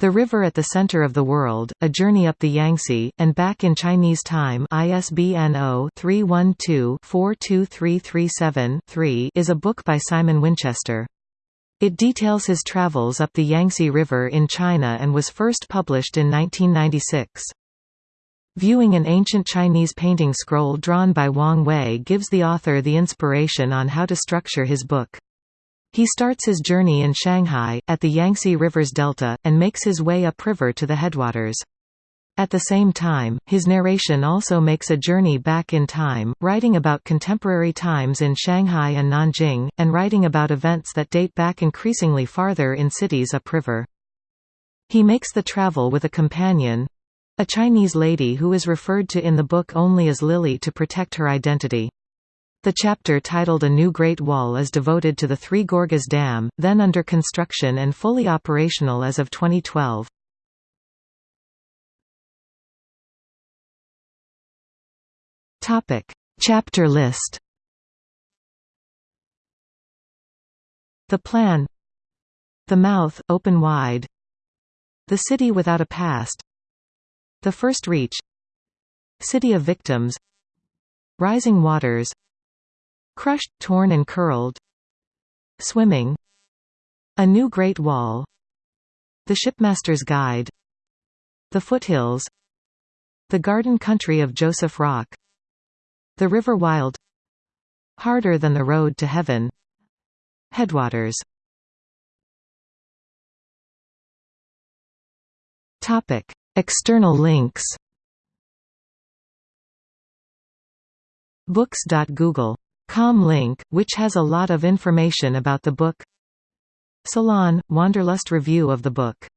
The River at the Center of the World, A Journey Up the Yangtze, and Back in Chinese Time ISBN 0-312-42337-3 is a book by Simon Winchester. It details his travels up the Yangtze River in China and was first published in 1996. Viewing an ancient Chinese painting scroll drawn by Wang Wei gives the author the inspiration on how to structure his book. He starts his journey in Shanghai, at the Yangtze River's delta, and makes his way upriver to the headwaters. At the same time, his narration also makes a journey back in time, writing about contemporary times in Shanghai and Nanjing, and writing about events that date back increasingly farther in cities upriver. He makes the travel with a companion—a Chinese lady who is referred to in the book only as Lily to protect her identity. The chapter titled A New Great Wall is devoted to the Three Gorges Dam, then under construction and fully operational as of 2012. Topic: Chapter list. The Plan The Mouth, Open Wide. The City Without a Past. The First Reach. City of Victims. Rising Waters Crushed, Torn and Curled. Swimming. A New Great Wall. The Shipmaster's Guide. The Foothills. The Garden Country of Joseph Rock. The River Wild. Harder than the Road to Heaven. Headwaters. External links. Books.google.com link, which has a lot of information about the book. Salon – Wanderlust review of the book